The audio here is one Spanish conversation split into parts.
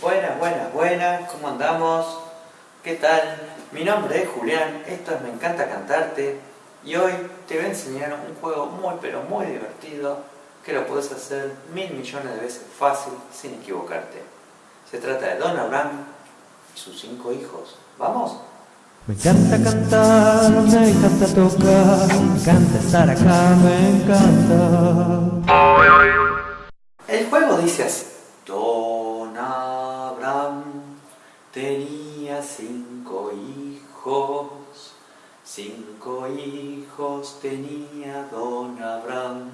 Buenas, buenas, buenas, ¿cómo andamos? ¿Qué tal? Mi nombre es Julián, esto es Me Encanta Cantarte y hoy te voy a enseñar un juego muy pero muy divertido que lo puedes hacer mil millones de veces fácil sin equivocarte. Se trata de Don Abraham y sus cinco hijos. ¿Vamos? Me encanta cantar, me encanta tocar, me encanta estar acá, me encanta. El juego dice así. Cinco hijos, cinco hijos tenía Don Abraham,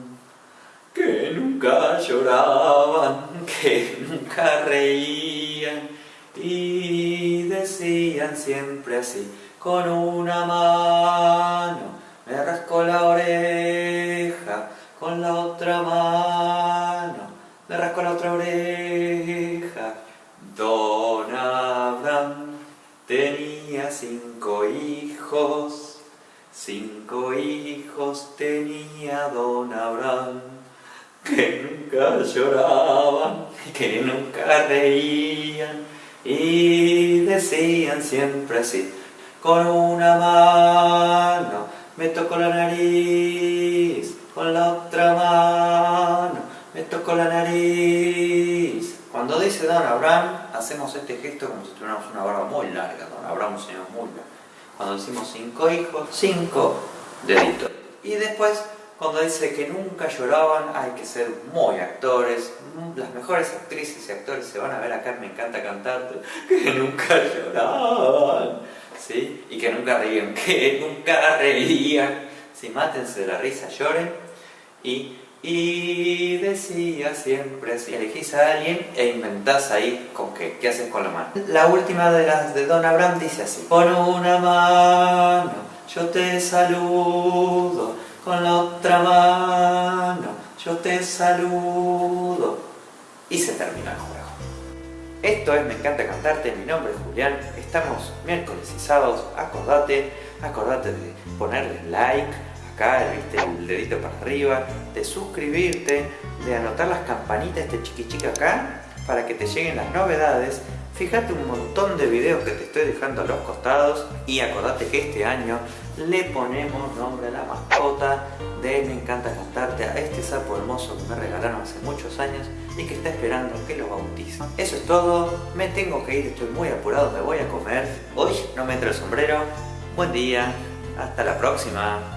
que nunca lloraban, que nunca reían y decían siempre así, con una mano me rascó la oreja, con la otra mano me rascó la otra oreja. Tenía cinco hijos, cinco hijos tenía Don Abraham, que nunca lloraban, que nunca reían y decían siempre así, con una mano me tocó la nariz, con la otra mano me tocó la nariz. Cuando dice Don Abraham, hacemos este gesto como si tuviéramos una barba muy larga. Abraham un señor muy largo. Cuando decimos cinco hijos, cinco deditos. Y después, cuando dice que nunca lloraban, hay que ser muy actores. Las mejores actrices y actores se van a ver acá, me encanta cantar, que nunca lloraban. ¿Sí? Y que nunca reían, que nunca reían. Si mátense de la risa, lloren. Y y decía siempre, si elegís a alguien e inventás ahí con qué, qué haces con la mano. La última de las de Don Abraham dice así. Con una mano yo te saludo, con la otra mano yo te saludo. Y se termina el juego. Esto es Me encanta cantarte, mi nombre es Julián, estamos miércoles y sábados, acordate, acordate de ponerle like, acá, viste, el dedito para arriba, de suscribirte, de anotar las campanitas, este chiqui chiqui acá, para que te lleguen las novedades. Fíjate un montón de videos que te estoy dejando a los costados y acordate que este año le ponemos nombre a la mascota de Me encanta cantarte a este sapo hermoso que me regalaron hace muchos años y que está esperando que lo bautice. Eso es todo, me tengo que ir, estoy muy apurado, me voy a comer. Hoy no me entra el sombrero. Buen día, hasta la próxima.